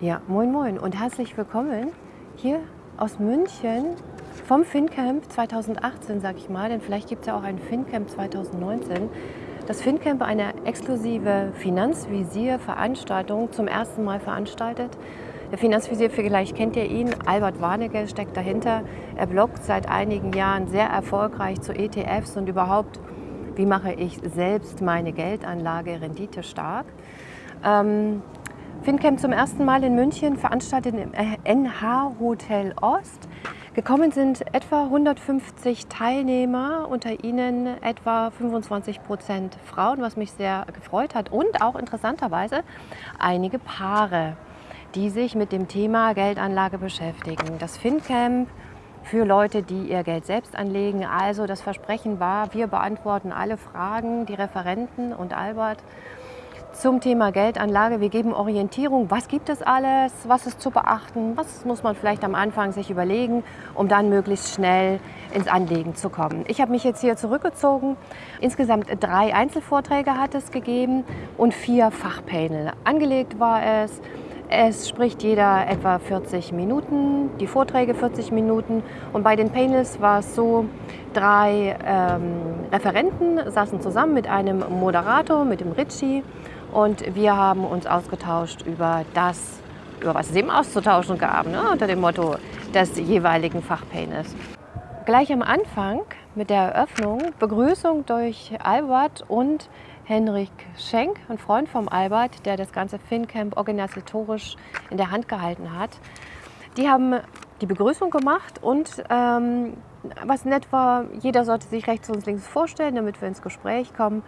Ja, moin moin und herzlich willkommen hier aus München vom FinCamp 2018, sag ich mal, denn vielleicht gibt es ja auch ein FinCamp 2019. Das FinCamp, eine exklusive Finanzvisier-Veranstaltung, zum ersten Mal veranstaltet. Der Finanzvisier, vielleicht kennt ihr ihn, Albert Warnecke steckt dahinter. Er bloggt seit einigen Jahren sehr erfolgreich zu ETFs und überhaupt, wie mache ich selbst meine Geldanlage Rendite stark. Ähm, FinCamp zum ersten Mal in München, veranstaltet im NH Hotel Ost. Gekommen sind etwa 150 Teilnehmer, unter ihnen etwa 25 Prozent Frauen, was mich sehr gefreut hat. Und auch interessanterweise einige Paare, die sich mit dem Thema Geldanlage beschäftigen. Das FinCamp für Leute, die ihr Geld selbst anlegen. Also das Versprechen war, wir beantworten alle Fragen, die Referenten und Albert zum Thema Geldanlage. Wir geben Orientierung, was gibt es alles, was ist zu beachten, was muss man vielleicht am Anfang sich überlegen, um dann möglichst schnell ins Anlegen zu kommen. Ich habe mich jetzt hier zurückgezogen. Insgesamt drei Einzelvorträge hat es gegeben und vier Fachpanel. Angelegt war es es spricht jeder etwa 40 Minuten, die Vorträge 40 Minuten. Und bei den Panels war es so, drei ähm, Referenten saßen zusammen mit einem Moderator, mit dem Ritchie. Und wir haben uns ausgetauscht über das, über was es eben auszutauschen gab, ne, unter dem Motto des jeweiligen Fachpanels. Gleich am Anfang mit der Eröffnung Begrüßung durch Albert und Henrik Schenk, ein Freund vom Albert, der das ganze FinCamp organisatorisch in der Hand gehalten hat. Die haben die Begrüßung gemacht und ähm, was nett war, jeder sollte sich rechts und links vorstellen, damit wir ins Gespräch kommen.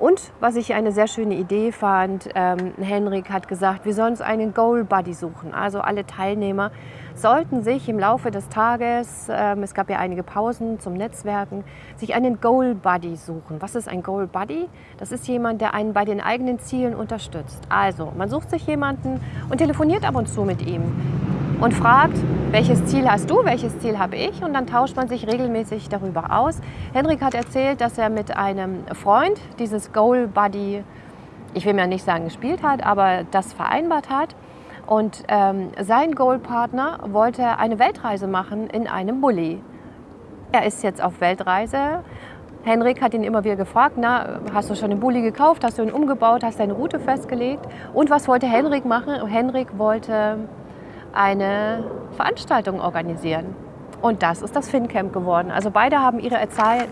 Und was ich eine sehr schöne Idee fand, ähm, Henrik hat gesagt, wir sollen uns einen Goal Buddy suchen. Also alle Teilnehmer sollten sich im Laufe des Tages, ähm, es gab ja einige Pausen zum Netzwerken, sich einen Goal Buddy suchen. Was ist ein Goal Buddy? Das ist jemand, der einen bei den eigenen Zielen unterstützt. Also man sucht sich jemanden und telefoniert ab und zu mit ihm und fragt, welches Ziel hast du, welches Ziel habe ich und dann tauscht man sich regelmäßig darüber aus. Henrik hat erzählt, dass er mit einem Freund dieses Goal Buddy, ich will mir nicht sagen gespielt hat, aber das vereinbart hat. Und ähm, sein Goalpartner wollte eine Weltreise machen in einem Bulli. Er ist jetzt auf Weltreise. Henrik hat ihn immer wieder gefragt, na, hast du schon den Bulli gekauft, hast du ihn umgebaut, hast deine Route festgelegt? Und was wollte Henrik machen? Henrik wollte eine Veranstaltung organisieren. Und das ist das FinCamp geworden. Also beide haben ihre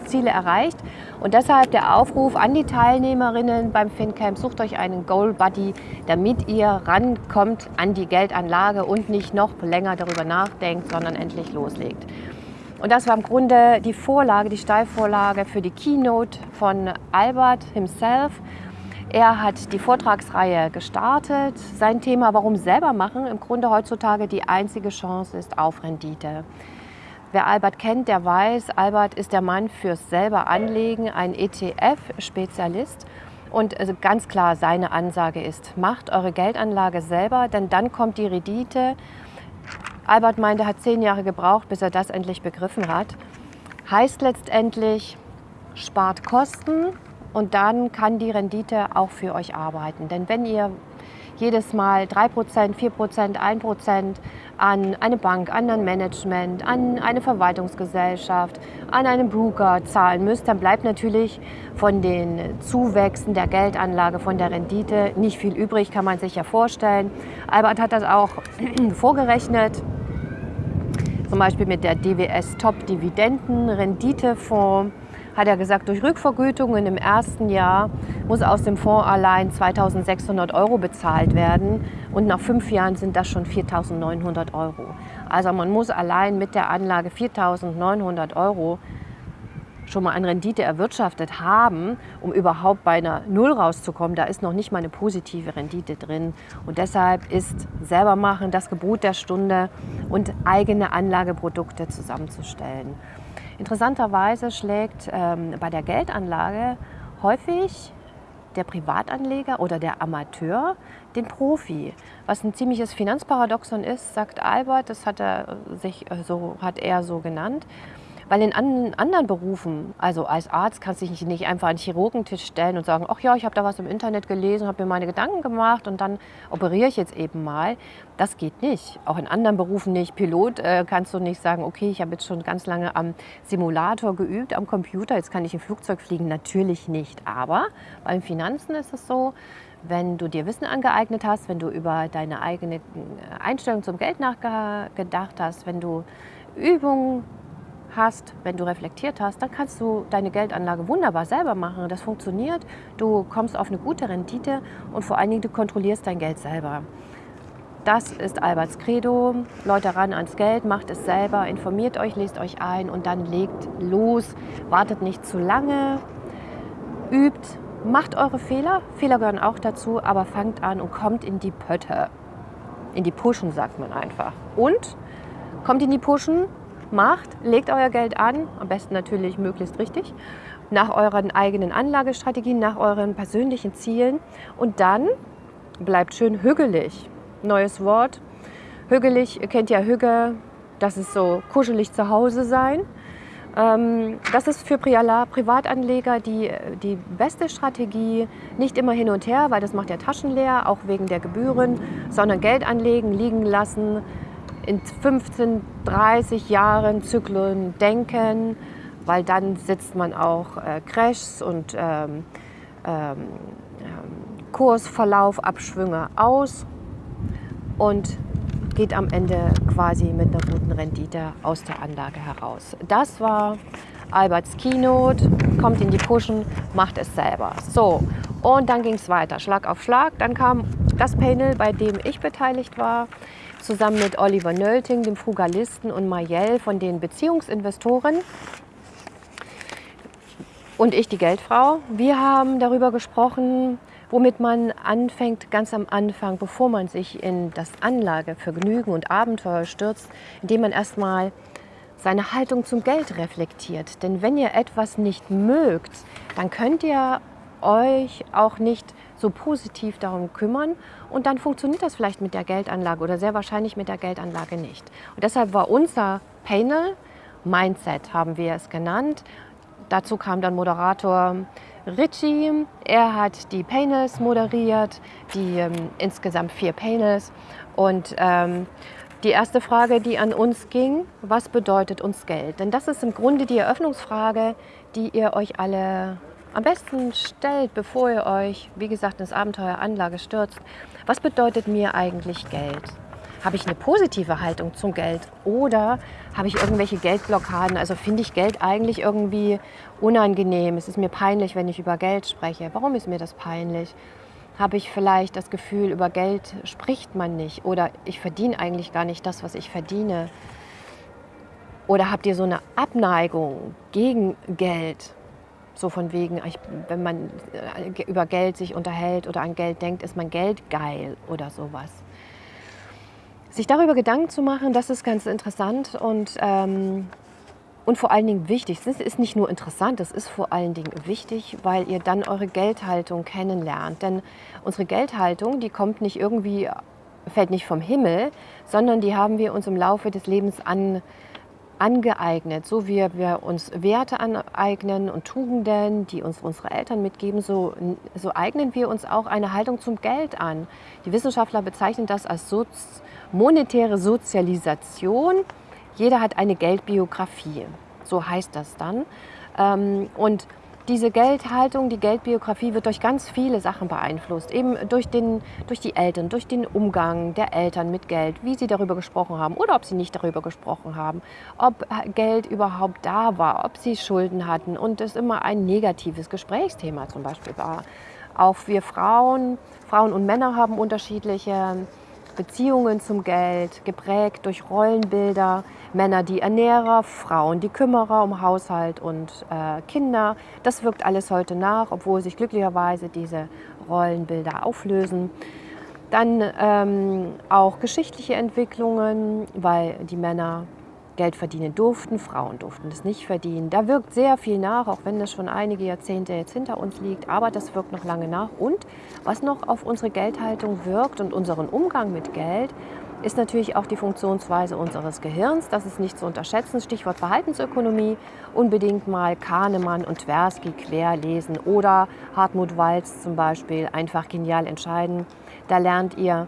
Ziele erreicht. Und deshalb der Aufruf an die Teilnehmerinnen beim FinCamp, sucht euch einen Goal Buddy, damit ihr rankommt an die Geldanlage und nicht noch länger darüber nachdenkt, sondern endlich loslegt. Und das war im Grunde die Vorlage, die Steilvorlage für die Keynote von Albert himself. Er hat die Vortragsreihe gestartet. Sein Thema Warum selber machen im Grunde heutzutage die einzige Chance ist auf Rendite. Wer Albert kennt, der weiß, Albert ist der Mann fürs selber Anlegen, ein ETF-Spezialist. Und also ganz klar, seine Ansage ist, macht eure Geldanlage selber, denn dann kommt die Rendite. Albert meinte, er hat zehn Jahre gebraucht, bis er das endlich begriffen hat. Heißt letztendlich, spart Kosten, und dann kann die Rendite auch für euch arbeiten. Denn wenn ihr jedes Mal 3%, 4%, 1% an eine Bank, an ein Management, an eine Verwaltungsgesellschaft, an einen Broker zahlen müsst, dann bleibt natürlich von den Zuwächsen der Geldanlage, von der Rendite nicht viel übrig, kann man sich ja vorstellen. Albert hat das auch vorgerechnet, zum Beispiel mit der DWS Top Dividenden Renditefonds hat er gesagt, durch Rückvergütungen im ersten Jahr muss aus dem Fonds allein 2.600 Euro bezahlt werden und nach fünf Jahren sind das schon 4.900 Euro. Also man muss allein mit der Anlage 4.900 Euro schon mal an Rendite erwirtschaftet haben, um überhaupt bei einer Null rauszukommen. Da ist noch nicht mal eine positive Rendite drin. Und deshalb ist selber machen das Gebot der Stunde und eigene Anlageprodukte zusammenzustellen. Interessanterweise schlägt ähm, bei der Geldanlage häufig der Privatanleger oder der Amateur den Profi. Was ein ziemliches Finanzparadoxon ist, sagt Albert, das hat er, sich, so, hat er so genannt. Weil in an, anderen Berufen, also als Arzt, kannst du dich nicht einfach an den Chirurgentisch stellen und sagen, ach ja, ich habe da was im Internet gelesen, habe mir meine Gedanken gemacht und dann operiere ich jetzt eben mal. Das geht nicht. Auch in anderen Berufen nicht. Pilot äh, kannst du nicht sagen, okay, ich habe jetzt schon ganz lange am Simulator geübt, am Computer, jetzt kann ich im Flugzeug fliegen. Natürlich nicht. Aber beim Finanzen ist es so, wenn du dir Wissen angeeignet hast, wenn du über deine eigene äh, Einstellung zum Geld nachgedacht hast, wenn du Übungen hast, wenn du reflektiert hast, dann kannst du deine Geldanlage wunderbar selber machen. Das funktioniert. Du kommst auf eine gute Rendite und vor allen Dingen du kontrollierst dein Geld selber. Das ist Alberts Credo. Leute ran ans Geld, macht es selber, informiert euch, lest euch ein und dann legt los. Wartet nicht zu lange, übt, macht eure Fehler. Fehler gehören auch dazu, aber fangt an und kommt in die Pötte. In die Puschen sagt man einfach. Und kommt in die Puschen, macht, legt euer Geld an, am besten natürlich möglichst richtig, nach euren eigenen Anlagestrategien, nach euren persönlichen Zielen und dann bleibt schön hügelig. Neues Wort. Hügelig, ihr kennt ja Hüge, das ist so kuschelig zu Hause sein. Ähm, das ist für Privatanleger die, die beste Strategie. Nicht immer hin und her, weil das macht ja Taschen leer, auch wegen der Gebühren, sondern Geld anlegen, liegen lassen, in 15, 30 Jahren Zyklen denken, weil dann sitzt man auch äh, Crashs und ähm, ähm, Kursverlauf, Abschwünge aus und geht am Ende quasi mit einer guten Rendite aus der Anlage heraus. Das war Alberts Keynote, kommt in die Pushen, macht es selber. So, und dann ging es weiter, Schlag auf Schlag. Dann kam das Panel, bei dem ich beteiligt war zusammen mit Oliver Nölting, dem Frugalisten, und Mayel von den Beziehungsinvestoren und ich, die Geldfrau. Wir haben darüber gesprochen, womit man anfängt ganz am Anfang, bevor man sich in das Anlagevergnügen und Abenteuer stürzt, indem man erstmal seine Haltung zum Geld reflektiert. Denn wenn ihr etwas nicht mögt, dann könnt ihr euch auch nicht so positiv darum kümmern und dann funktioniert das vielleicht mit der Geldanlage oder sehr wahrscheinlich mit der Geldanlage nicht. Und deshalb war unser Panel, Mindset haben wir es genannt, dazu kam dann Moderator Richie, er hat die Panels moderiert, die ähm, insgesamt vier Panels und ähm, die erste Frage, die an uns ging, was bedeutet uns Geld? Denn das ist im Grunde die Eröffnungsfrage, die ihr euch alle am besten stellt, bevor ihr euch, wie gesagt, ins Abenteuer Anlage stürzt, was bedeutet mir eigentlich Geld? Habe ich eine positive Haltung zum Geld oder habe ich irgendwelche Geldblockaden? Also finde ich Geld eigentlich irgendwie unangenehm? Es ist mir peinlich, wenn ich über Geld spreche. Warum ist mir das peinlich? Habe ich vielleicht das Gefühl, über Geld spricht man nicht oder ich verdiene eigentlich gar nicht das, was ich verdiene? Oder habt ihr so eine Abneigung gegen Geld? So von wegen, ich, wenn man äh, über Geld sich unterhält oder an Geld denkt, ist man geldgeil oder sowas. Sich darüber Gedanken zu machen, das ist ganz interessant und, ähm, und vor allen Dingen wichtig. Es ist nicht nur interessant, es ist vor allen Dingen wichtig, weil ihr dann eure Geldhaltung kennenlernt. Denn unsere Geldhaltung, die kommt nicht irgendwie, fällt nicht vom Himmel, sondern die haben wir uns im Laufe des Lebens angeeignet angeeignet. So wie wir uns Werte aneignen und Tugenden, die uns unsere Eltern mitgeben, so, so eignen wir uns auch eine Haltung zum Geld an. Die Wissenschaftler bezeichnen das als Sozi monetäre Sozialisation. Jeder hat eine Geldbiografie, so heißt das dann. Ähm, und diese Geldhaltung, die Geldbiografie wird durch ganz viele Sachen beeinflusst. Eben durch, den, durch die Eltern, durch den Umgang der Eltern mit Geld, wie sie darüber gesprochen haben oder ob sie nicht darüber gesprochen haben, ob Geld überhaupt da war, ob sie Schulden hatten und es immer ein negatives Gesprächsthema zum Beispiel war. Auch wir Frauen, Frauen und Männer haben unterschiedliche Beziehungen zum Geld, geprägt durch Rollenbilder, Männer die Ernährer, Frauen die Kümmerer um Haushalt und äh, Kinder. Das wirkt alles heute nach, obwohl sich glücklicherweise diese Rollenbilder auflösen. Dann ähm, auch geschichtliche Entwicklungen, weil die Männer Geld verdienen durften, Frauen durften es nicht verdienen. Da wirkt sehr viel nach, auch wenn das schon einige Jahrzehnte jetzt hinter uns liegt, aber das wirkt noch lange nach. Und was noch auf unsere Geldhaltung wirkt und unseren Umgang mit Geld, ist natürlich auch die Funktionsweise unseres Gehirns. Das ist nicht zu unterschätzen. Stichwort Verhaltensökonomie. Unbedingt mal Kahnemann und Tversky querlesen oder Hartmut Walz zum Beispiel. Einfach genial entscheiden. Da lernt ihr,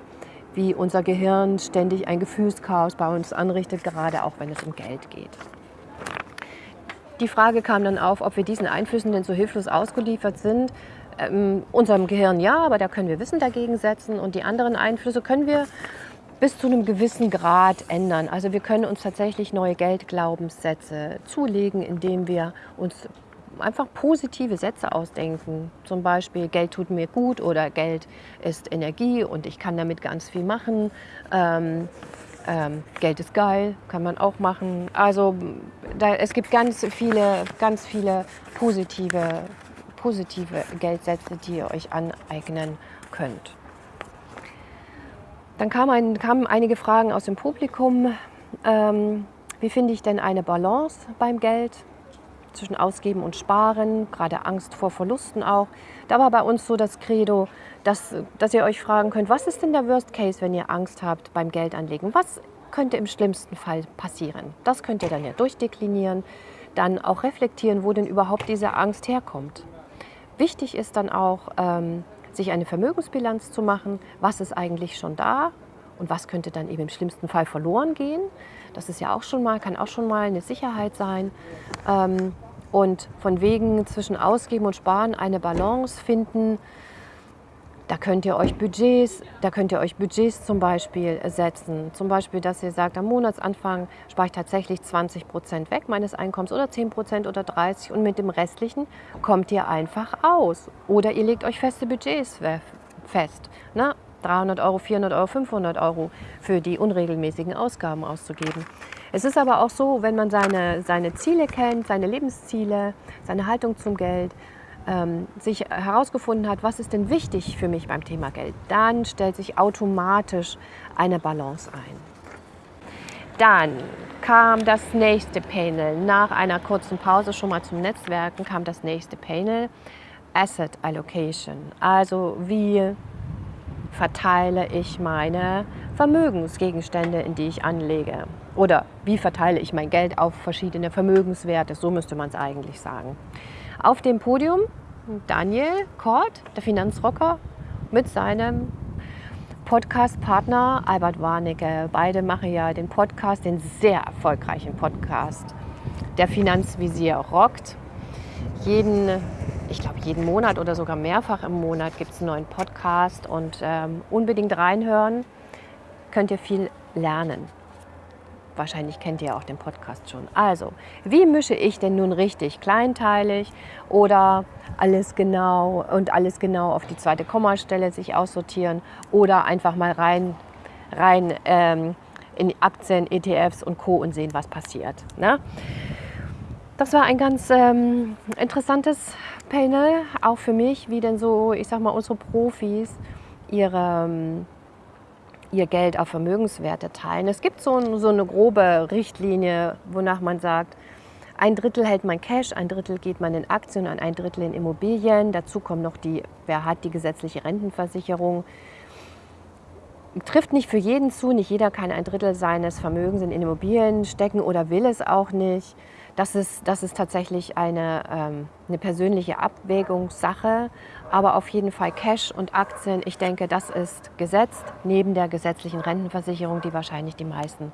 wie unser Gehirn ständig ein Gefühlschaos bei uns anrichtet, gerade auch wenn es um Geld geht. Die Frage kam dann auf, ob wir diesen Einflüssen denn so hilflos ausgeliefert sind. Ähm, unserem Gehirn ja, aber da können wir Wissen dagegen setzen und die anderen Einflüsse können wir bis zu einem gewissen Grad ändern. Also wir können uns tatsächlich neue Geldglaubenssätze zulegen, indem wir uns einfach positive Sätze ausdenken. Zum Beispiel, Geld tut mir gut oder Geld ist Energie und ich kann damit ganz viel machen. Ähm, ähm, Geld ist geil, kann man auch machen. Also da, es gibt ganz viele, ganz viele positive, positive Geldsätze, die ihr euch aneignen könnt. Dann kam ein, kamen einige Fragen aus dem Publikum. Ähm, wie finde ich denn eine Balance beim Geld zwischen Ausgeben und Sparen, gerade Angst vor Verlusten auch. Da war bei uns so das Credo, dass, dass ihr euch fragen könnt, was ist denn der Worst Case, wenn ihr Angst habt beim Geldanlegen? Was könnte im schlimmsten Fall passieren? Das könnt ihr dann ja durchdeklinieren, dann auch reflektieren, wo denn überhaupt diese Angst herkommt. Wichtig ist dann auch, ähm, sich eine Vermögensbilanz zu machen. Was ist eigentlich schon da und was könnte dann eben im schlimmsten Fall verloren gehen? Das ist ja auch schon mal, kann auch schon mal eine Sicherheit sein. Ähm, und von wegen zwischen Ausgeben und Sparen eine Balance finden. Da könnt ihr euch Budgets, da könnt ihr euch Budgets zum Beispiel setzen. Zum Beispiel, dass ihr sagt, am Monatsanfang spare ich tatsächlich 20 Prozent weg meines Einkommens oder 10 Prozent oder 30 und mit dem restlichen kommt ihr einfach aus. Oder ihr legt euch feste Budgets fest. Ne? 300 Euro, 400 Euro, 500 Euro für die unregelmäßigen Ausgaben auszugeben. Es ist aber auch so, wenn man seine, seine Ziele kennt, seine Lebensziele, seine Haltung zum Geld, ähm, sich herausgefunden hat, was ist denn wichtig für mich beim Thema Geld, dann stellt sich automatisch eine Balance ein. Dann kam das nächste Panel. Nach einer kurzen Pause schon mal zum Netzwerken kam das nächste Panel. Asset Allocation. Also wie verteile ich meine Vermögensgegenstände, in die ich anlege? Oder wie verteile ich mein Geld auf verschiedene Vermögenswerte? So müsste man es eigentlich sagen. Auf dem Podium Daniel Kort, der Finanzrocker, mit seinem Podcast-Partner Albert Warnecke. Beide machen ja den Podcast, den sehr erfolgreichen Podcast. Der Finanzvisier rockt. Jeden, ich glaube, jeden Monat oder sogar mehrfach im Monat gibt es einen neuen Podcast und ähm, unbedingt reinhören, könnt ihr viel lernen. Wahrscheinlich kennt ihr auch den Podcast schon. Also, wie mische ich denn nun richtig? Kleinteilig oder alles genau und alles genau auf die zweite Kommastelle sich aussortieren oder einfach mal rein, rein ähm, in Aktien, ETFs und Co. und sehen, was passiert. Ne? Das war ein ganz ähm, interessantes Panel, auch für mich, wie denn so, ich sag mal, unsere Profis ihre ähm, ihr Geld auf Vermögenswerte teilen. Es gibt so, so eine grobe Richtlinie, wonach man sagt, ein Drittel hält man Cash, ein Drittel geht man in Aktien und ein Drittel in Immobilien. Dazu kommt noch die, wer hat die gesetzliche Rentenversicherung. Trifft nicht für jeden zu, nicht jeder kann ein Drittel seines Vermögens in Immobilien stecken oder will es auch nicht. Das ist, das ist tatsächlich eine, ähm, eine persönliche Abwägungssache. Aber auf jeden Fall Cash und Aktien, ich denke, das ist gesetzt neben der gesetzlichen Rentenversicherung, die wahrscheinlich die meisten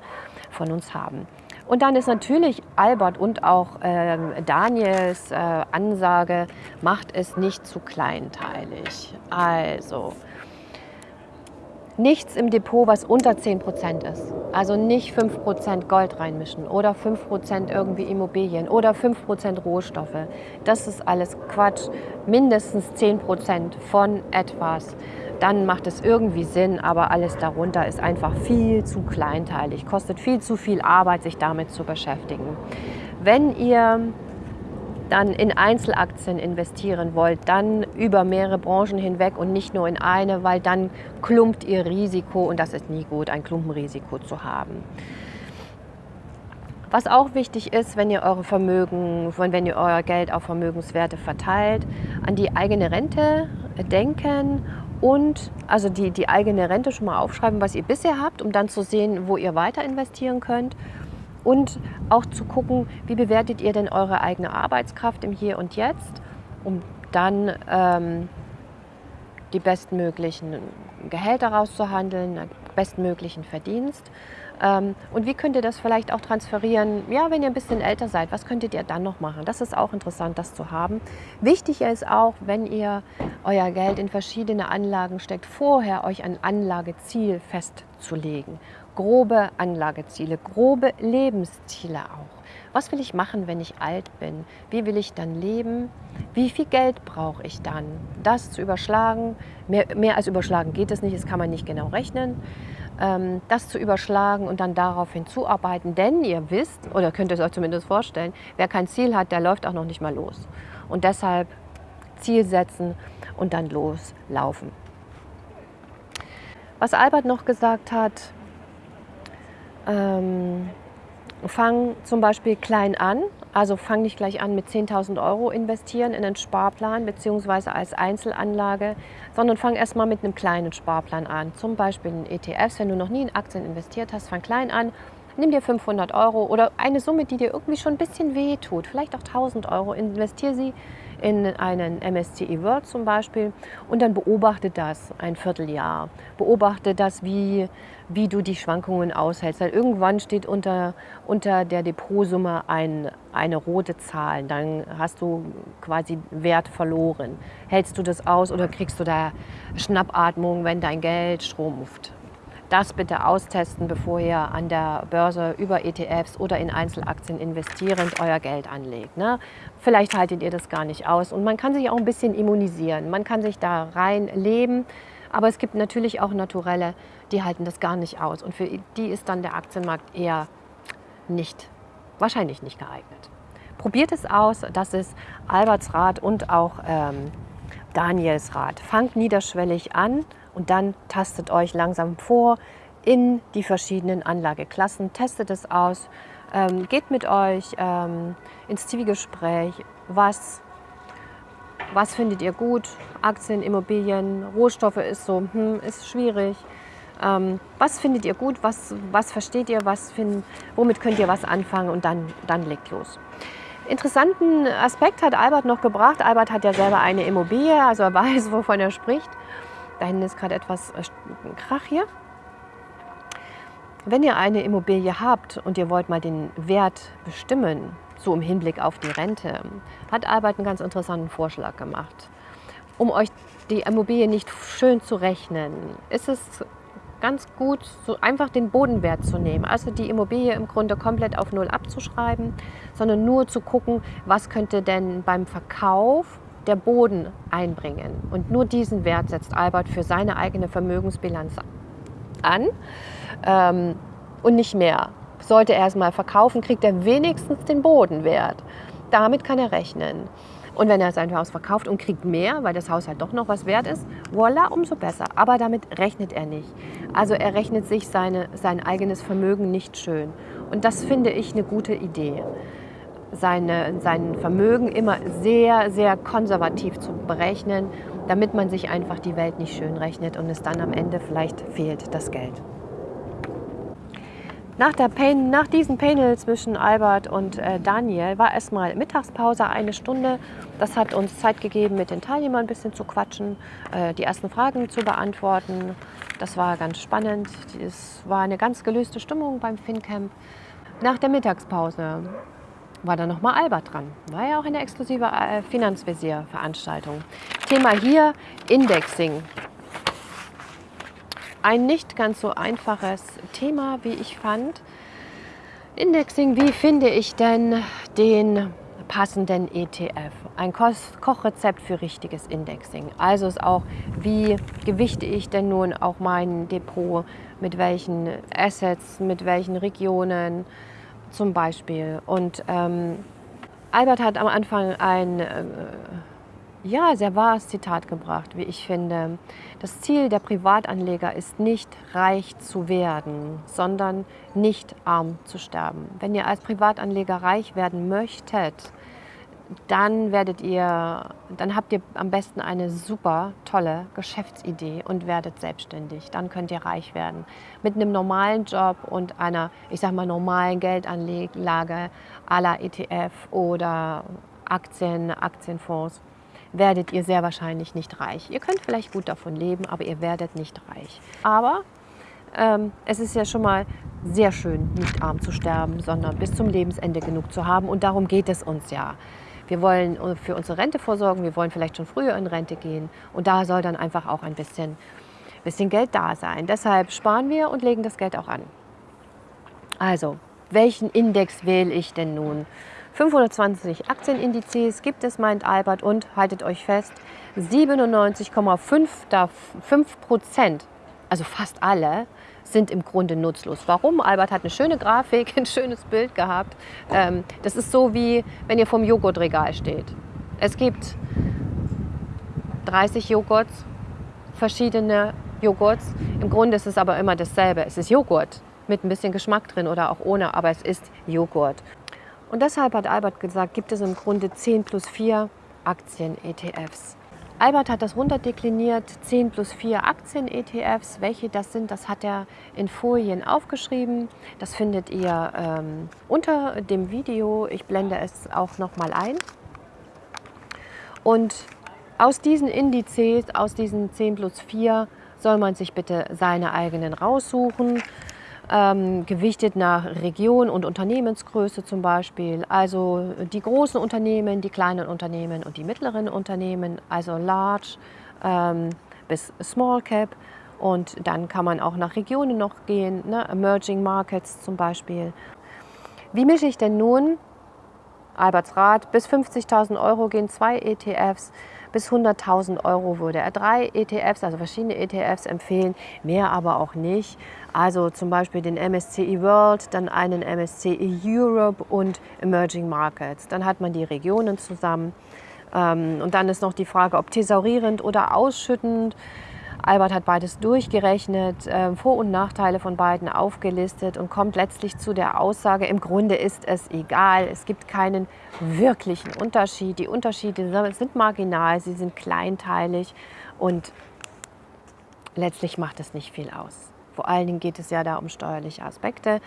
von uns haben. Und dann ist natürlich Albert und auch äh, Daniels äh, Ansage, macht es nicht zu kleinteilig. Also nichts im Depot, was unter 10% ist. Also nicht 5% Gold reinmischen oder 5% irgendwie Immobilien oder 5% Rohstoffe. Das ist alles Quatsch. Mindestens 10% von etwas. Dann macht es irgendwie Sinn, aber alles darunter ist einfach viel zu kleinteilig. Kostet viel zu viel Arbeit, sich damit zu beschäftigen. Wenn ihr dann in Einzelaktien investieren wollt, dann über mehrere Branchen hinweg und nicht nur in eine, weil dann klumpt ihr Risiko und das ist nie gut, ein Klumpenrisiko zu haben. Was auch wichtig ist, wenn ihr eure Vermögen, wenn ihr euer Geld auf Vermögenswerte verteilt, an die eigene Rente denken und also die, die eigene Rente schon mal aufschreiben, was ihr bisher habt, um dann zu sehen, wo ihr weiter investieren könnt und auch zu gucken, wie bewertet ihr denn eure eigene Arbeitskraft im Hier und Jetzt, um dann ähm, die bestmöglichen Gehälter rauszuhandeln, bestmöglichen Verdienst. Ähm, und wie könnt ihr das vielleicht auch transferieren, ja, wenn ihr ein bisschen älter seid, was könntet ihr dann noch machen? Das ist auch interessant, das zu haben. Wichtig ist auch, wenn ihr euer Geld in verschiedene Anlagen steckt, vorher euch ein Anlageziel festzulegen. Grobe Anlageziele, grobe Lebensziele auch. Was will ich machen, wenn ich alt bin? Wie will ich dann leben? Wie viel Geld brauche ich dann? Das zu überschlagen, mehr, mehr als überschlagen geht es nicht, das kann man nicht genau rechnen ähm, das zu überschlagen und dann darauf hinzuarbeiten. Denn ihr wisst, oder könnt es euch zumindest vorstellen, wer kein Ziel hat, der läuft auch noch nicht mal los. Und deshalb Ziel setzen und dann loslaufen. Was Albert noch gesagt hat, ähm, fang zum Beispiel klein an, also fang nicht gleich an mit 10.000 Euro investieren in einen Sparplan bzw. als Einzelanlage, sondern fang erstmal mit einem kleinen Sparplan an, zum Beispiel in ETFs. Wenn du noch nie in Aktien investiert hast, fang klein an, nimm dir 500 Euro oder eine Summe, die dir irgendwie schon ein bisschen weh tut, vielleicht auch 1000 Euro, investiere sie in einen MSCI World zum Beispiel und dann beobachte das ein Vierteljahr. Beobachte das, wie, wie du die Schwankungen aushältst. Weil irgendwann steht unter, unter der Depotsumme ein, eine rote Zahl. Dann hast du quasi Wert verloren. Hältst du das aus oder kriegst du da Schnappatmung, wenn dein Geld schrumpft? Das bitte austesten, bevor ihr an der Börse über ETFs oder in Einzelaktien investierend euer Geld anlegt. Ne? Vielleicht haltet ihr das gar nicht aus und man kann sich auch ein bisschen immunisieren. Man kann sich da rein leben, aber es gibt natürlich auch Naturelle, die halten das gar nicht aus und für die ist dann der Aktienmarkt eher nicht, wahrscheinlich nicht geeignet. Probiert es aus, das ist Alberts Rat und auch ähm, Daniels Rat. Fangt niederschwellig an und dann tastet euch langsam vor in die verschiedenen Anlageklassen, testet es aus, ähm, geht mit euch ähm, ins Zwiegespräch, was, was findet ihr gut, Aktien, Immobilien, Rohstoffe ist so, hm, ist schwierig. Ähm, was findet ihr gut, was, was versteht ihr, was find, womit könnt ihr was anfangen und dann, dann legt los. Interessanten Aspekt hat Albert noch gebracht. Albert hat ja selber eine Immobilie, also er weiß, wovon er spricht. Da hinten ist gerade etwas äh, Krach hier. Wenn ihr eine Immobilie habt und ihr wollt mal den Wert bestimmen, so im Hinblick auf die Rente, hat Albert einen ganz interessanten Vorschlag gemacht. Um euch die Immobilie nicht schön zu rechnen, ist es ganz gut, so einfach den Bodenwert zu nehmen. Also die Immobilie im Grunde komplett auf Null abzuschreiben, sondern nur zu gucken, was könnte denn beim Verkauf der Boden einbringen. Und nur diesen Wert setzt Albert für seine eigene Vermögensbilanz an ähm, und nicht mehr. Sollte er es mal verkaufen, kriegt er wenigstens den Bodenwert. Damit kann er rechnen. Und wenn er sein Haus verkauft und kriegt mehr, weil das Haus halt doch noch was wert ist, voila, umso besser. Aber damit rechnet er nicht. Also er rechnet sich seine, sein eigenes Vermögen nicht schön. Und das finde ich eine gute Idee seine, sein Vermögen immer sehr, sehr konservativ zu berechnen, damit man sich einfach die Welt nicht schön rechnet und es dann am Ende vielleicht fehlt das Geld. Nach, der Pan nach diesem Panel zwischen Albert und äh, Daniel war erstmal Mittagspause, eine Stunde. Das hat uns Zeit gegeben, mit den Teilnehmern ein bisschen zu quatschen, äh, die ersten Fragen zu beantworten. Das war ganz spannend. Es war eine ganz gelöste Stimmung beim FinCamp. Nach der Mittagspause war dann nochmal Albert dran. War ja auch eine exklusive äh, Finanzvisier-Veranstaltung. Thema hier Indexing. Ein nicht ganz so einfaches Thema, wie ich fand. Indexing, wie finde ich denn den passenden ETF? Ein Kochrezept für richtiges Indexing. Also ist auch, wie gewichte ich denn nun auch mein Depot, mit welchen Assets, mit welchen Regionen, zum Beispiel. Und ähm, Albert hat am Anfang ein äh, ja, sehr wahres Zitat gebracht, wie ich finde. Das Ziel der Privatanleger ist nicht reich zu werden, sondern nicht arm zu sterben. Wenn ihr als Privatanleger reich werden möchtet, dann werdet ihr, dann habt ihr am besten eine super tolle Geschäftsidee und werdet selbstständig. Dann könnt ihr reich werden. Mit einem normalen Job und einer, ich sag mal, normalen Geldanlage à la ETF oder Aktien, Aktienfonds werdet ihr sehr wahrscheinlich nicht reich. Ihr könnt vielleicht gut davon leben, aber ihr werdet nicht reich. Aber ähm, es ist ja schon mal sehr schön, nicht arm zu sterben, sondern bis zum Lebensende genug zu haben. Und darum geht es uns ja. Wir wollen für unsere Rente vorsorgen, wir wollen vielleicht schon früher in Rente gehen. Und da soll dann einfach auch ein bisschen, bisschen Geld da sein. Deshalb sparen wir und legen das Geld auch an. Also, welchen Index wähle ich denn nun? 520 Aktienindizes gibt es, meint Albert, und haltet euch fest, 97,5 Prozent, also fast alle, sind im Grunde nutzlos. Warum? Albert hat eine schöne Grafik, ein schönes Bild gehabt. Ähm, das ist so wie, wenn ihr vom Joghurtregal steht. Es gibt 30 Joghurts, verschiedene Joghurts. Im Grunde ist es aber immer dasselbe. Es ist Joghurt mit ein bisschen Geschmack drin oder auch ohne, aber es ist Joghurt. Und deshalb hat Albert gesagt, gibt es im Grunde 10 plus 4 Aktien-ETFs. Albert hat das runterdekliniert, 10 plus 4 Aktien-ETFs. Welche das sind, das hat er in Folien aufgeschrieben. Das findet ihr ähm, unter dem Video. Ich blende es auch noch mal ein. Und aus diesen Indizes, aus diesen 10 plus 4, soll man sich bitte seine eigenen raussuchen ähm, gewichtet nach Region und Unternehmensgröße zum Beispiel. Also die großen Unternehmen, die kleinen Unternehmen und die mittleren Unternehmen, also Large ähm, bis Small Cap. Und dann kann man auch nach Regionen noch gehen, ne? Emerging Markets zum Beispiel. Wie mische ich denn nun? Alberts Rat, bis 50.000 Euro gehen zwei ETFs bis 100.000 Euro würde er drei ETFs, also verschiedene ETFs empfehlen, mehr aber auch nicht. Also zum Beispiel den MSCI World, dann einen MSCI Europe und Emerging Markets. Dann hat man die Regionen zusammen. Ähm, und dann ist noch die Frage, ob thesaurierend oder ausschüttend. Albert hat beides durchgerechnet, äh, Vor- und Nachteile von beiden aufgelistet und kommt letztlich zu der Aussage, im Grunde ist es egal, es gibt keinen wirklichen Unterschied. Die Unterschiede sind marginal, sie sind kleinteilig und letztlich macht es nicht viel aus. Vor allen Dingen geht es ja da um steuerliche Aspekte.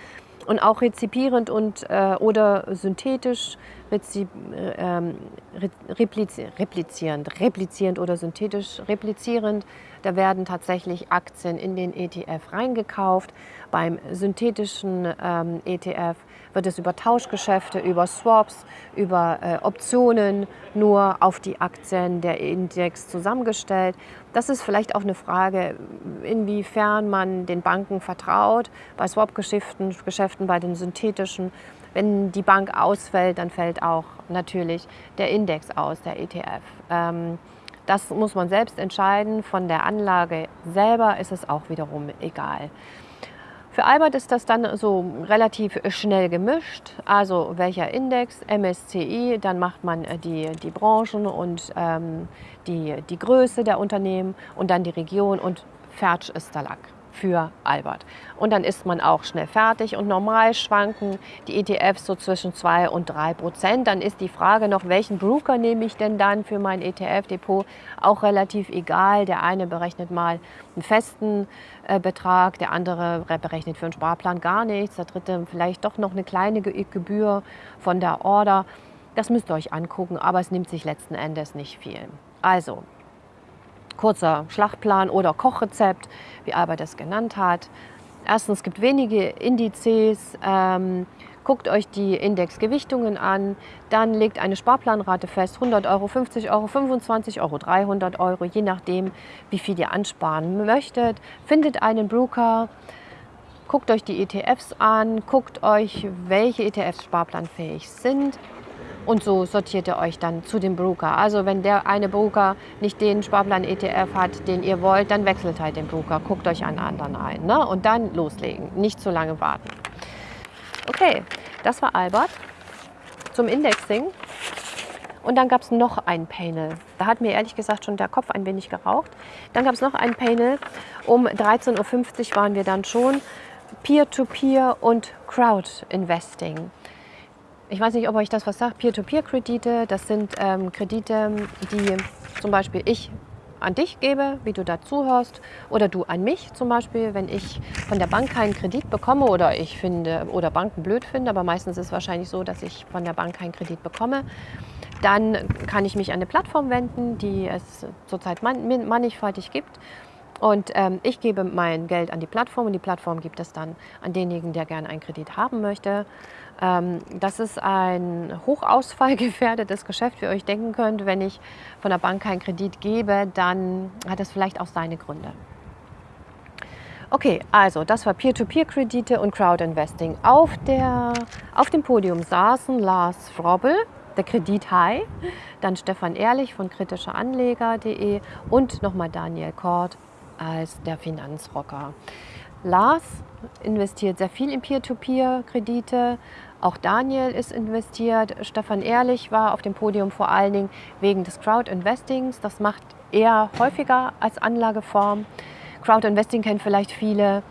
Und auch rezipierend und, äh, oder synthetisch, rezip, äh, ähm, replizierend, replizierend oder synthetisch replizierend da werden tatsächlich Aktien in den ETF reingekauft. Beim synthetischen ähm, ETF wird es über Tauschgeschäfte, über Swaps, über äh, Optionen nur auf die Aktien der Index zusammengestellt. Das ist vielleicht auch eine Frage, inwiefern man den Banken vertraut. Bei Swap-Geschäften, Geschäften, bei den synthetischen, wenn die Bank ausfällt, dann fällt auch natürlich der Index aus, der ETF. Ähm, das muss man selbst entscheiden. Von der Anlage selber ist es auch wiederum egal. Für Albert ist das dann so relativ schnell gemischt. Also welcher Index, MSCI, dann macht man äh, die, die Branchen und ähm, die, die Größe der Unternehmen und dann die Region und fertig ist der Lack für Albert. Und dann ist man auch schnell fertig und normal schwanken die ETFs so zwischen 2 und 3 Prozent. Dann ist die Frage noch, welchen Broker nehme ich denn dann für mein ETF-Depot? Auch relativ egal. Der eine berechnet mal einen festen äh, Betrag, der andere berechnet für einen Sparplan gar nichts, der dritte vielleicht doch noch eine kleine Gebühr von der Order. Das müsst ihr euch angucken, aber es nimmt sich letzten Endes nicht viel. Also, kurzer Schlachtplan oder Kochrezept, wie Albert es genannt hat. Erstens, es gibt wenige Indizes. Ähm, guckt euch die Indexgewichtungen an, dann legt eine Sparplanrate fest, 100 Euro, 50 Euro, 25 Euro, 300 Euro, je nachdem, wie viel ihr ansparen möchtet. Findet einen Broker, guckt euch die ETFs an, guckt euch, welche ETFs sparplanfähig sind und so sortiert ihr euch dann zu dem Broker. Also wenn der eine Broker nicht den Sparplan-ETF hat, den ihr wollt, dann wechselt halt den Broker. Guckt euch einen anderen ein ne? und dann loslegen. Nicht zu lange warten. Okay, das war Albert zum Indexing. Und dann gab es noch ein Panel. Da hat mir ehrlich gesagt schon der Kopf ein wenig geraucht. Dann gab es noch ein Panel. Um 13.50 Uhr waren wir dann schon. Peer-to-Peer -Peer und Crowd-Investing. Ich weiß nicht, ob euch das was sagt, Peer-to-Peer-Kredite, das sind ähm, Kredite, die zum Beispiel ich an dich gebe, wie du dazuhörst, oder du an mich zum Beispiel, wenn ich von der Bank keinen Kredit bekomme oder ich finde oder Banken blöd finde, aber meistens ist es wahrscheinlich so, dass ich von der Bank keinen Kredit bekomme, dann kann ich mich an eine Plattform wenden, die es zurzeit mannigfaltig gibt. Und ähm, ich gebe mein Geld an die Plattform und die Plattform gibt es dann an denjenigen, der gerne einen Kredit haben möchte. Ähm, das ist ein hochausfallgefährdetes Geschäft, wie ihr euch denken könnt. Wenn ich von der Bank keinen Kredit gebe, dann hat das vielleicht auch seine Gründe. Okay, also das war Peer-to-Peer-Kredite und Crowd-Investing. Auf, auf dem Podium saßen Lars Frobbel, der Kredithai, dann Stefan Ehrlich von kritischeanleger.de und nochmal Daniel Kort als der Finanzrocker. Lars investiert sehr viel in Peer-to-Peer-Kredite, auch Daniel ist investiert. Stefan Ehrlich war auf dem Podium vor allen Dingen wegen des Crowd-Investings. Das macht er häufiger als Anlageform. Crowd-Investing kennen vielleicht viele,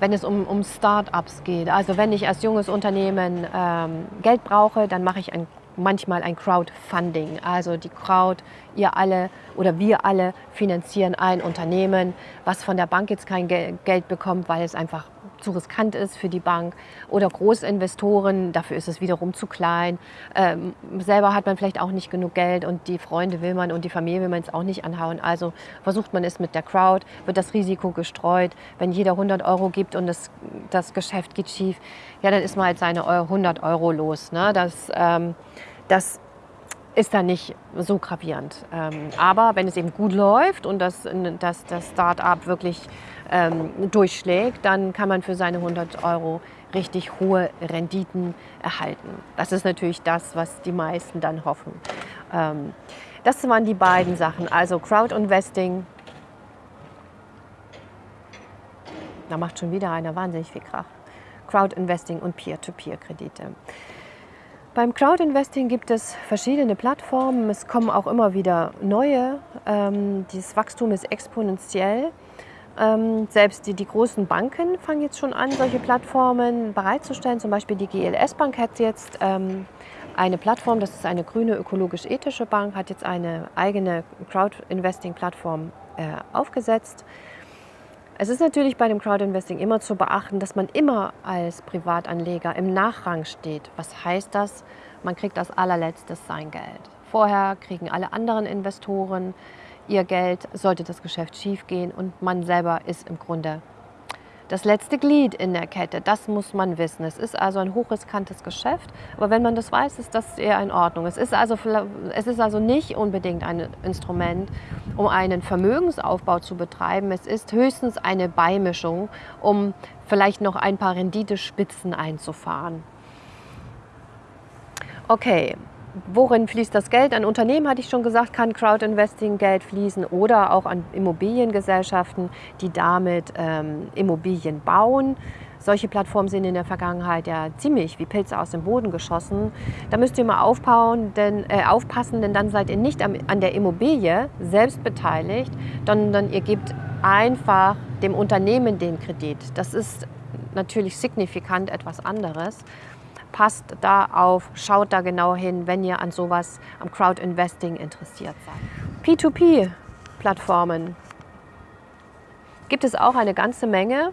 wenn es um, um Start-ups geht. Also wenn ich als junges Unternehmen ähm, Geld brauche, dann mache ich ein manchmal ein Crowdfunding. Also die Crowd, ihr alle oder wir alle finanzieren ein Unternehmen, was von der Bank jetzt kein Geld bekommt, weil es einfach zu riskant ist für die Bank oder Großinvestoren, dafür ist es wiederum zu klein. Ähm, selber hat man vielleicht auch nicht genug Geld und die Freunde will man und die Familie will man es auch nicht anhauen. Also versucht man es mit der Crowd, wird das Risiko gestreut. Wenn jeder 100 Euro gibt und das, das Geschäft geht schief, ja, dann ist man halt seine 100 Euro los. Ne? Das, ähm, das ist dann nicht so gravierend. Ähm, aber wenn es eben gut läuft und das, das, das Start-up wirklich ähm, durchschlägt, dann kann man für seine 100 Euro richtig hohe Renditen erhalten. Das ist natürlich das, was die meisten dann hoffen. Ähm, das waren die beiden Sachen, also Crowd-Investing. Da macht schon wieder einer wahnsinnig viel Krach. Crowd-Investing und Peer-to-Peer-Kredite. Beim Crowd-Investing gibt es verschiedene Plattformen. Es kommen auch immer wieder neue. Ähm, dieses Wachstum ist exponentiell. Ähm, selbst die, die, großen Banken fangen jetzt schon an, solche Plattformen bereitzustellen. Zum Beispiel die GLS Bank hat jetzt ähm, eine Plattform, das ist eine grüne ökologisch-ethische Bank, hat jetzt eine eigene Crowd-Investing-Plattform äh, aufgesetzt. Es ist natürlich bei dem Crowdinvesting immer zu beachten, dass man immer als Privatanleger im Nachrang steht. Was heißt das? Man kriegt als allerletztes sein Geld. Vorher kriegen alle anderen Investoren ihr Geld, sollte das Geschäft schiefgehen und man selber ist im Grunde das letzte Glied in der Kette. Das muss man wissen. Es ist also ein hochriskantes Geschäft, aber wenn man das weiß, ist das eher in Ordnung. Es ist also, es ist also nicht unbedingt ein Instrument, um einen Vermögensaufbau zu betreiben. Es ist höchstens eine Beimischung, um vielleicht noch ein paar Renditespitzen einzufahren. Okay, worin fließt das Geld? An Unternehmen, hatte ich schon gesagt, kann Crowdinvesting Geld fließen oder auch an Immobiliengesellschaften, die damit ähm, Immobilien bauen. Solche Plattformen sind in der Vergangenheit ja ziemlich wie Pilze aus dem Boden geschossen. Da müsst ihr mal aufbauen, denn, äh, aufpassen, denn dann seid ihr nicht am, an der Immobilie selbst beteiligt, sondern ihr gebt einfach dem Unternehmen den Kredit. Das ist natürlich signifikant etwas anderes passt da auf, schaut da genau hin, wenn ihr an sowas, am Crowd-Investing interessiert seid. P2P-Plattformen gibt es auch eine ganze Menge.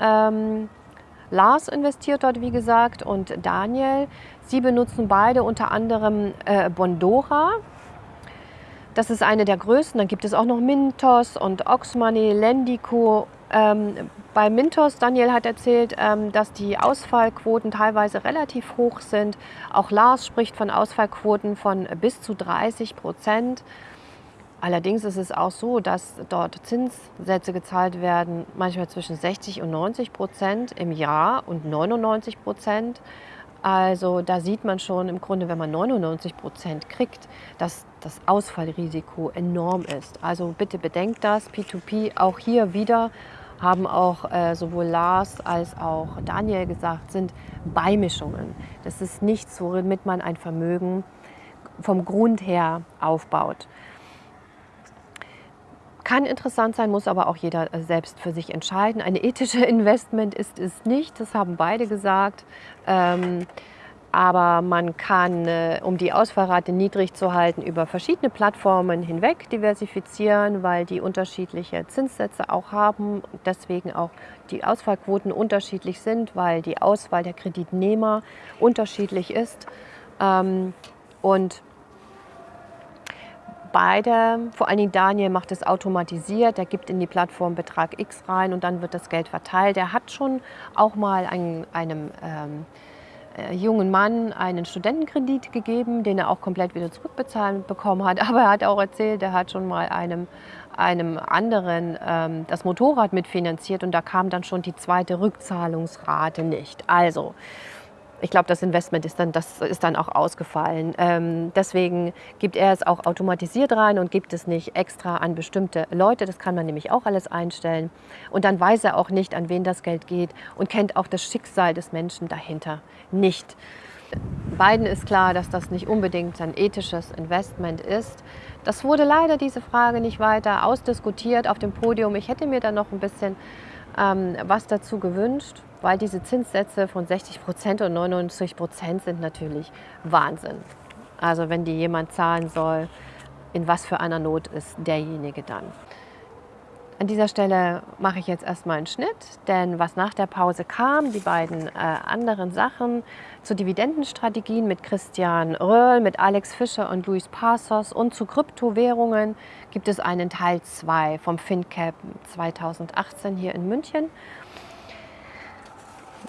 Ähm, Lars investiert dort, wie gesagt, und Daniel. Sie benutzen beide unter anderem äh, Bondora. Das ist eine der größten. Dann gibt es auch noch Mintos und Oxmoney, Lendico ähm, bei Mintos, Daniel hat erzählt, ähm, dass die Ausfallquoten teilweise relativ hoch sind. Auch Lars spricht von Ausfallquoten von bis zu 30 Prozent. Allerdings ist es auch so, dass dort Zinssätze gezahlt werden, manchmal zwischen 60 und 90 Prozent im Jahr und 99 Prozent. Also da sieht man schon im Grunde, wenn man 99 Prozent kriegt, dass das Ausfallrisiko enorm ist. Also bitte bedenkt das, P2P auch hier wieder haben auch äh, sowohl Lars als auch Daniel gesagt, sind Beimischungen. Das ist nichts, womit man ein Vermögen vom Grund her aufbaut. Kann interessant sein, muss aber auch jeder äh, selbst für sich entscheiden. Eine ethische Investment ist es nicht, das haben beide gesagt. Ähm, aber man kann, äh, um die Ausfallrate niedrig zu halten, über verschiedene Plattformen hinweg diversifizieren, weil die unterschiedliche Zinssätze auch haben. Deswegen auch die Ausfallquoten unterschiedlich sind, weil die Auswahl der Kreditnehmer unterschiedlich ist. Ähm, und beide, vor allen Dingen Daniel macht es automatisiert, er gibt in die Plattform Betrag X rein und dann wird das Geld verteilt. Er hat schon auch mal einen, einem ähm, äh, jungen Mann einen Studentenkredit gegeben, den er auch komplett wieder zurückbezahlt bekommen hat. Aber er hat auch erzählt, er hat schon mal einem, einem anderen ähm, das Motorrad mitfinanziert und da kam dann schon die zweite Rückzahlungsrate nicht. Also ich glaube, das Investment ist dann, das ist dann auch ausgefallen. Ähm, deswegen gibt er es auch automatisiert rein und gibt es nicht extra an bestimmte Leute. Das kann man nämlich auch alles einstellen. Und dann weiß er auch nicht, an wen das Geld geht und kennt auch das Schicksal des Menschen dahinter nicht. Beiden ist klar, dass das nicht unbedingt ein ethisches Investment ist. Das wurde leider diese Frage nicht weiter ausdiskutiert auf dem Podium. Ich hätte mir da noch ein bisschen ähm, was dazu gewünscht weil diese Zinssätze von 60 Prozent und 99 Prozent sind natürlich Wahnsinn. Also wenn die jemand zahlen soll, in was für einer Not ist derjenige dann. An dieser Stelle mache ich jetzt erstmal einen Schnitt, denn was nach der Pause kam, die beiden äh, anderen Sachen zu Dividendenstrategien mit Christian Röhrl, mit Alex Fischer und Luis Passos und zu Kryptowährungen gibt es einen Teil 2 vom FinCap 2018 hier in München.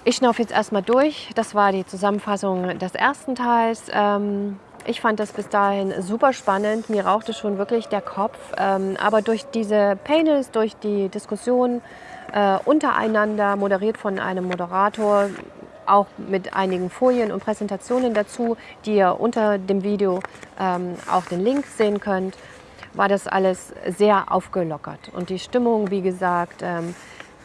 Ich schnaufe jetzt erstmal durch. Das war die Zusammenfassung des ersten Teils. Ähm, ich fand das bis dahin super spannend. Mir rauchte schon wirklich der Kopf. Ähm, aber durch diese Panels, durch die Diskussion äh, untereinander, moderiert von einem Moderator, auch mit einigen Folien und Präsentationen dazu, die ihr unter dem Video ähm, auch den Link sehen könnt, war das alles sehr aufgelockert. Und die Stimmung, wie gesagt,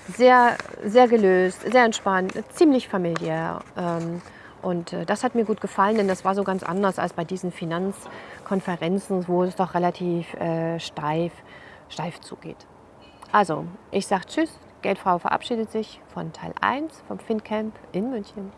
sehr, sehr gelöst, sehr entspannt, ziemlich familiär. Ähm, und äh, das hat mir gut gefallen, denn das war so ganz anders als bei diesen Finanzkonferenzen, wo es doch relativ äh, steif, steif zugeht. Also, ich sage Tschüss. Geldfrau verabschiedet sich von Teil 1 vom FinCamp in München.